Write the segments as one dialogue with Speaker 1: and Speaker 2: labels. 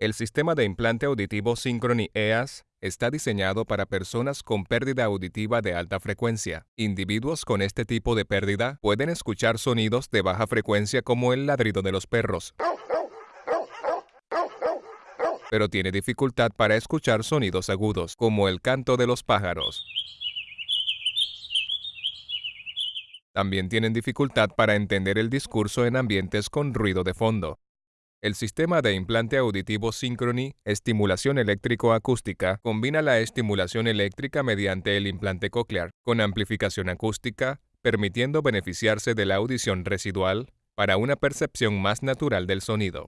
Speaker 1: El sistema de implante auditivo Synchrony EAS está diseñado para personas con pérdida auditiva de alta frecuencia. Individuos con este tipo de pérdida pueden escuchar sonidos de baja frecuencia como el ladrido de los perros, pero tiene dificultad para escuchar sonidos agudos, como el canto de los pájaros. También tienen dificultad para entender el discurso en ambientes con ruido de fondo. El sistema de implante auditivo Synchrony Estimulación Eléctrico-Acústica combina la estimulación eléctrica mediante el implante coclear con amplificación acústica, permitiendo beneficiarse de la audición residual para una percepción más natural del sonido.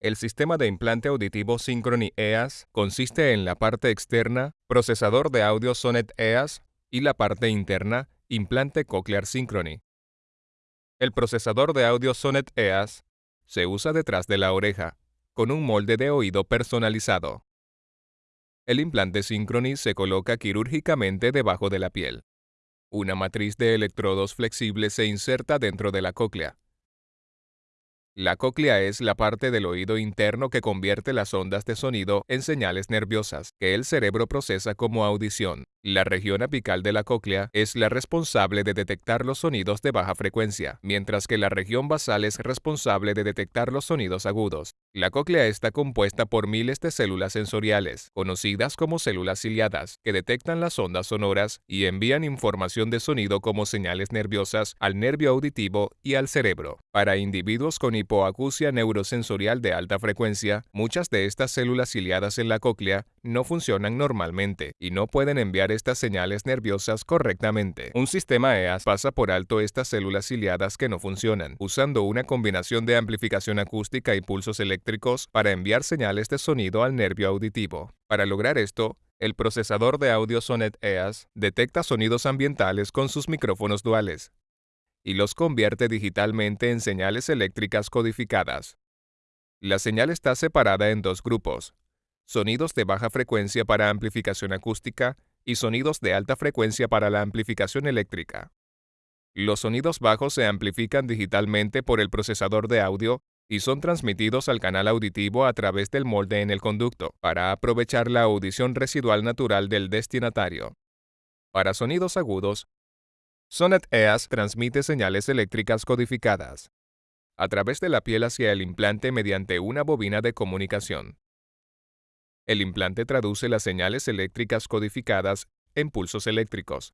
Speaker 1: El sistema de implante auditivo Synchrony EAS consiste en la parte externa, procesador de audio Sonet EAS, y la parte interna, implante Cochlear Synchrony. El procesador de audio Sonet EAS se usa detrás de la oreja, con un molde de oído personalizado. El implante Synchrony se coloca quirúrgicamente debajo de la piel. Una matriz de electrodos flexibles se inserta dentro de la cóclea, la cóclea es la parte del oído interno que convierte las ondas de sonido en señales nerviosas, que el cerebro procesa como audición. La región apical de la cóclea es la responsable de detectar los sonidos de baja frecuencia, mientras que la región basal es responsable de detectar los sonidos agudos. La cóclea está compuesta por miles de células sensoriales, conocidas como células ciliadas, que detectan las ondas sonoras y envían información de sonido como señales nerviosas al nervio auditivo y al cerebro. Para individuos con hipoacusia neurosensorial de alta frecuencia, muchas de estas células ciliadas en la cóclea no funcionan normalmente y no pueden enviar estas señales nerviosas correctamente. Un sistema EAS pasa por alto estas células ciliadas que no funcionan, usando una combinación de amplificación acústica y pulsos eléctricos para enviar señales de sonido al nervio auditivo. Para lograr esto, el procesador de audio Sonet EAS detecta sonidos ambientales con sus micrófonos duales, y los convierte digitalmente en señales eléctricas codificadas. La señal está separada en dos grupos, sonidos de baja frecuencia para amplificación acústica y sonidos de alta frecuencia para la amplificación eléctrica. Los sonidos bajos se amplifican digitalmente por el procesador de audio y son transmitidos al canal auditivo a través del molde en el conducto, para aprovechar la audición residual natural del destinatario. Para sonidos agudos, Sonet EAS transmite señales eléctricas codificadas a través de la piel hacia el implante mediante una bobina de comunicación. El implante traduce las señales eléctricas codificadas en pulsos eléctricos,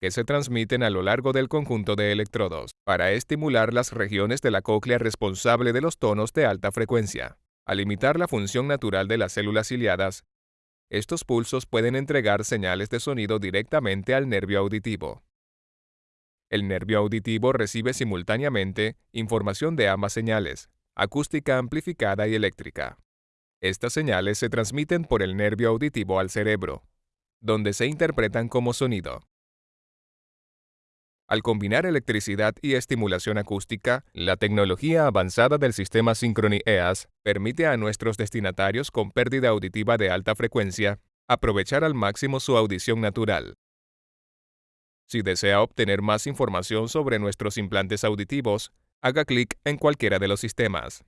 Speaker 1: que se transmiten a lo largo del conjunto de electrodos, para estimular las regiones de la cóclea responsable de los tonos de alta frecuencia. Al imitar la función natural de las células ciliadas, estos pulsos pueden entregar señales de sonido directamente al nervio auditivo. El nervio auditivo recibe simultáneamente información de ambas señales, acústica amplificada y eléctrica. Estas señales se transmiten por el nervio auditivo al cerebro, donde se interpretan como sonido. Al combinar electricidad y estimulación acústica, la tecnología avanzada del sistema Synchrony EAS permite a nuestros destinatarios con pérdida auditiva de alta frecuencia aprovechar al máximo su audición natural. Si desea obtener más información sobre nuestros implantes auditivos, haga clic en cualquiera de los sistemas.